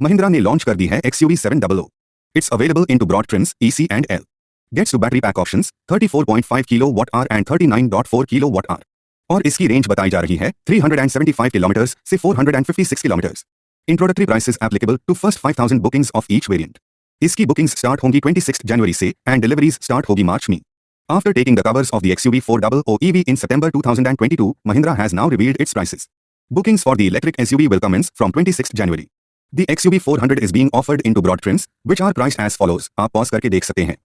Mahindra ने launch कर दी है XUV 700. It's available into broad trims, EC and L. Gets to battery pack options 34.5 kWh and 39.4 kWh. और इसकी range बताई जा रही है 375 किलोमीटर से 456 kilometre introductory prices applicable to first 5000 bookings of each variant इसकी बुकिंग्स स्टार्ट होंगी 26 जनवरी से एंड डिलीवरीज स्टार्ट होगी मार्च में After taking the covers of the XUV 400 EV in September 2022, Mahindra has now revealed its prices. Bookings for the electric SUV will commence from 26 January. The XUV 400 is being offered into broad trims, which are priced as follows. आप pause करके देख सकते हैं